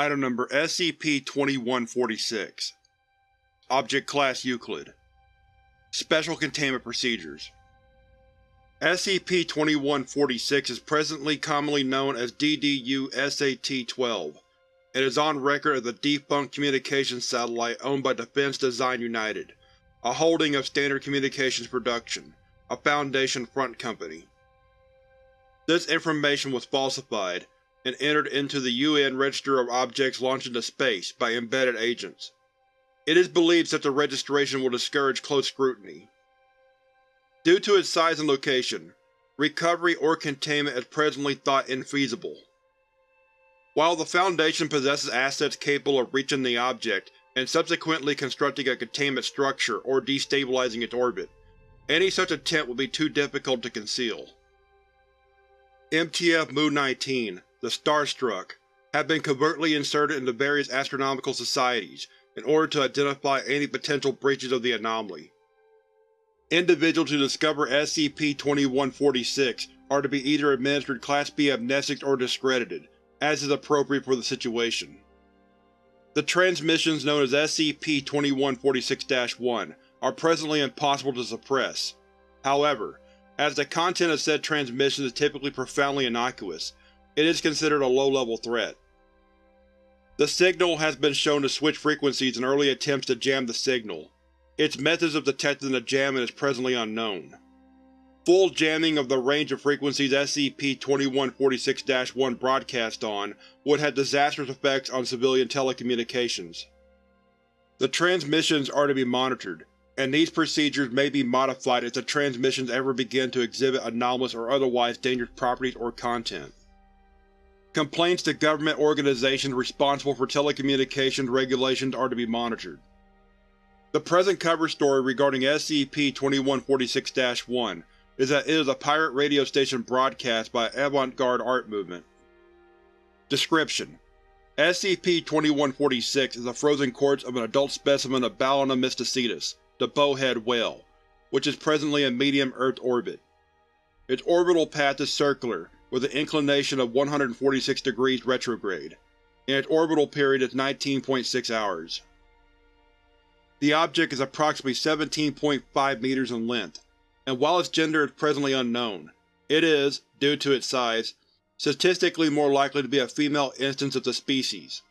Item Number SCP-2146 Object Class Euclid. Special Containment Procedures. SCP-2146 is presently commonly known as DDU-SAT-12 and is on record as a defunct communications satellite owned by Defense Design United, a holding of Standard Communications Production, a Foundation front company. This information was falsified and entered into the UN Register of Objects Launched into Space by embedded agents. It is believed such a registration will discourage close scrutiny. Due to its size and location, recovery or containment is presently thought infeasible. While the Foundation possesses assets capable of reaching the object and subsequently constructing a containment structure or destabilizing its orbit, any such attempt would be too difficult to conceal. MTF Mu-19 the Starstruck, have been covertly inserted into various astronomical societies in order to identify any potential breaches of the anomaly. Individuals who discover SCP-2146 are to be either administered Class B amnestics or discredited, as is appropriate for the situation. The transmissions known as SCP-2146-1 are presently impossible to suppress. However, as the content of said transmissions is typically profoundly innocuous, it is considered a low-level threat. The signal has been shown to switch frequencies in early attempts to jam the signal. Its methods of detecting the jamming is presently unknown. Full jamming of the range of frequencies SCP-2146-1 broadcasts on would have disastrous effects on civilian telecommunications. The transmissions are to be monitored, and these procedures may be modified if the transmissions ever begin to exhibit anomalous or otherwise dangerous properties or content. Complaints to government organizations responsible for telecommunications regulations are to be monitored. The present cover story regarding SCP-2146-1 is that it is a pirate radio station broadcast by avant-garde art movement. Description: SCP-2146 is a frozen corpse of an adult specimen of Balaena mysticetus, the bowhead whale, which is presently in medium Earth orbit. Its orbital path is circular, with an inclination of 146 degrees retrograde, and its orbital period is 19.6 hours. The object is approximately 17.5 meters in length, and while its gender is presently unknown, it is, due to its size, statistically more likely to be a female instance of the species.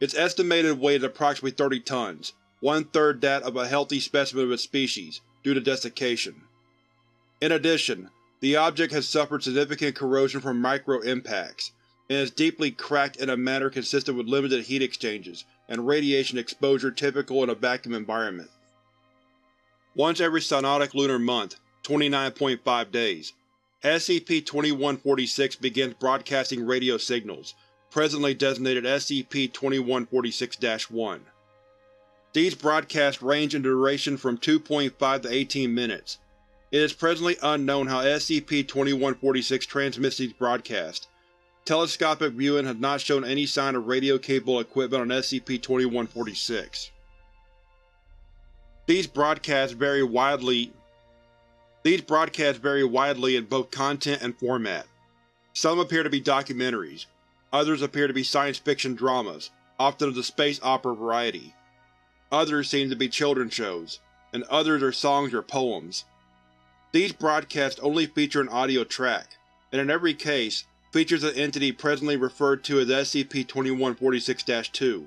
Its estimated weight is approximately 30 tons, one-third that of a healthy specimen of its species, due to desiccation. In addition, the object has suffered significant corrosion from micro-impacts, and is deeply cracked in a manner consistent with limited heat exchanges and radiation exposure typical in a vacuum environment. Once every synodic lunar month, 29.5 days, SCP-2146 begins broadcasting radio signals, presently designated SCP-2146-1. These broadcasts range in duration from 2.5 to 18 minutes, it is presently unknown how SCP-2146 transmits these broadcasts. Telescopic viewing has not shown any sign of radio-capable equipment on SCP-2146. These broadcasts vary widely These broadcasts vary widely in both content and format. Some appear to be documentaries, others appear to be science fiction dramas, often of the space opera variety. Others seem to be children's shows, and others are songs or poems. These broadcasts only feature an audio track, and in every case features an entity presently referred to as SCP-2146-2,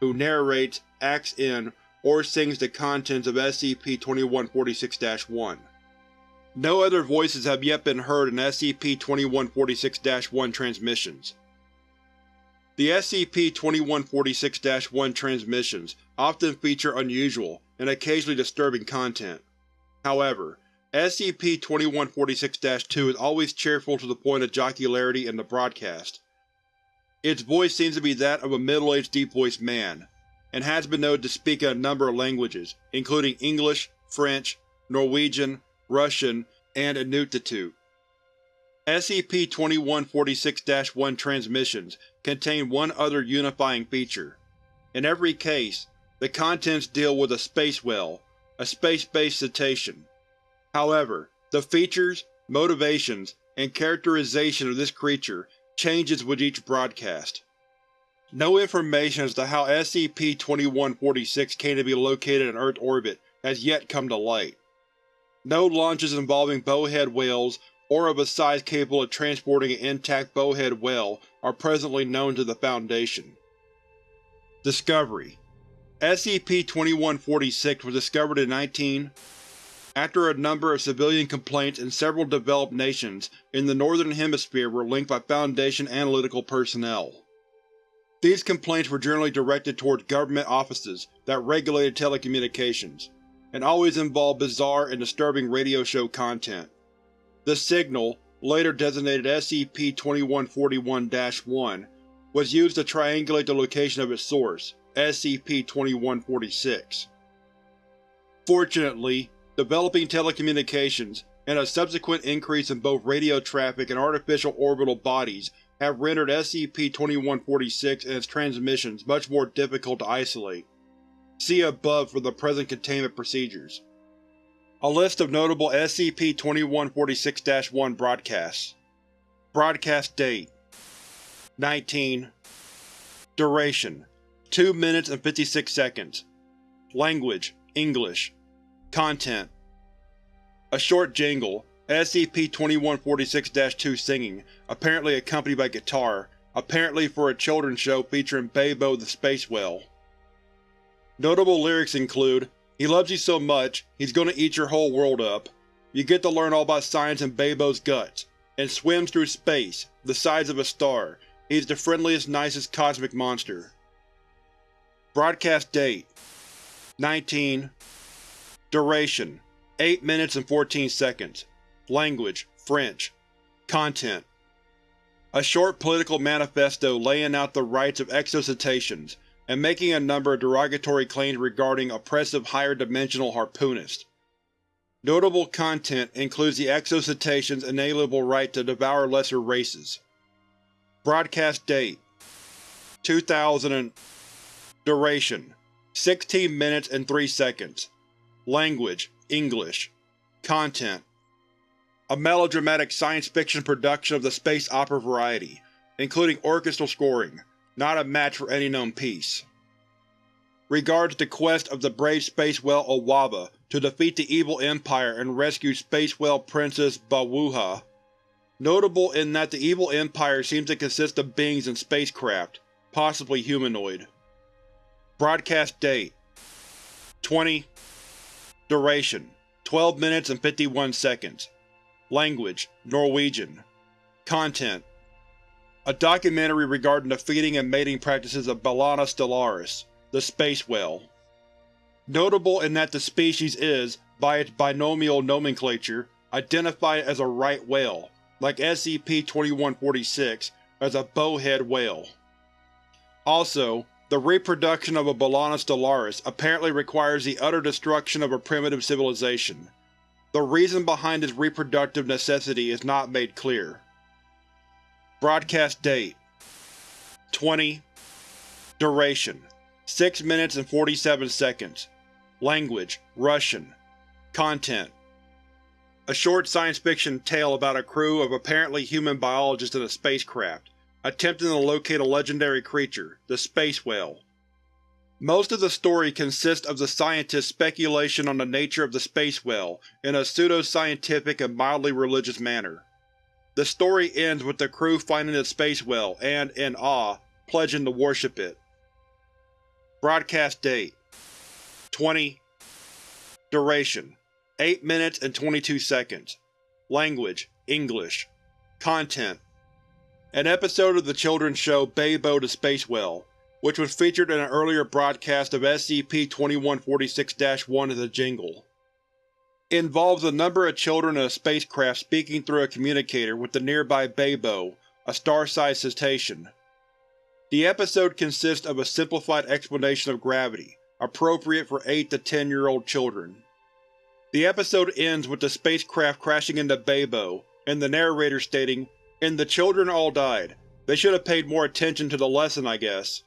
who narrates, acts in, or sings the contents of SCP-2146-1. No other voices have yet been heard in SCP-2146-1 transmissions. The SCP-2146-1 transmissions often feature unusual and occasionally disturbing content. However, SCP-2146-2 is always cheerful to the point of jocularity in the broadcast. Its voice seems to be that of a middle-aged deep-voiced man, and has been known to speak in a number of languages, including English, French, Norwegian, Russian, and Inuktitut. SCP-2146-1 transmissions contain one other unifying feature. In every case, the contents deal with a space whale, a space-based cetacean. However, the features, motivations, and characterization of this creature changes with each broadcast. No information as to how SCP-2146 came to be located in Earth orbit has yet come to light. No launches involving bowhead whales or of a size capable of transporting an intact bowhead whale are presently known to the Foundation. Discovery SCP-2146 was discovered in 19 after a number of civilian complaints in several developed nations in the Northern Hemisphere were linked by Foundation analytical personnel. These complaints were generally directed towards government offices that regulated telecommunications, and always involved bizarre and disturbing radio show content. The signal, later designated SCP-2141-1, was used to triangulate the location of its source, SCP-2146. Fortunately, developing telecommunications, and a subsequent increase in both radio traffic and artificial orbital bodies have rendered SCP-2146 and its transmissions much more difficult to isolate. See above for the present containment procedures. A list of notable SCP-2146-1 broadcasts Broadcast date 19 Duration 2 minutes and 56 seconds Language English Content A short jingle, SCP-2146-2 singing, apparently accompanied by guitar, apparently for a children's show featuring Babo the Space Whale. Notable lyrics include, He loves you so much, he's gonna eat your whole world up. You get to learn all about science in Babo's guts, and swims through space, the size of a star. He's the friendliest, nicest cosmic monster. Broadcast date 19 Duration 8 minutes and 14 seconds Language French Content A short political manifesto laying out the rights of exocetaceans, and making a number of derogatory claims regarding oppressive higher-dimensional harpoonists. Notable content includes the exocetaceans' inalienable right to devour lesser races. Broadcast date 2000 Duration 16 minutes and 3 seconds Language English Content A melodramatic science fiction production of the space opera variety, including orchestral scoring, not a match for any known piece. Regards the quest of the brave space whale Owava to defeat the evil Empire and rescue space whale Princess Bawuha. Notable in that the evil Empire seems to consist of beings in spacecraft, possibly humanoid. Broadcast date 20 Duration 12 minutes and 51 seconds Language Norwegian Content A documentary regarding the feeding and mating practices of Balaena stellaris, the space whale. Notable in that the species is, by its binomial nomenclature, identified as a right whale, like SCP-2146, as a bowhead whale. Also, the reproduction of a Balaena stellaris apparently requires the utter destruction of a primitive civilization. The reason behind this reproductive necessity is not made clear. Broadcast date 20 Duration 6 minutes and 47 seconds Language Russian Content A short science fiction tale about a crew of apparently human biologists in a spacecraft, attempting to locate a legendary creature, the space whale. Most of the story consists of the scientist's speculation on the nature of the space whale in a pseudo-scientific and mildly religious manner. The story ends with the crew finding the space whale and, in awe, pledging to worship it. Broadcast date 20 Duration 8 minutes and 22 seconds Language English Content an episode of the children's show Babo the Space Whale, which was featured in an earlier broadcast of SCP-2146-1 as a jingle. Involves a number of children in a spacecraft speaking through a communicator with the nearby Babo, a star-sized cetacean. The episode consists of a simplified explanation of gravity, appropriate for 8 to 10 year old children. The episode ends with the spacecraft crashing into Babo, and the narrator stating, and the children all died. They should have paid more attention to the lesson, I guess.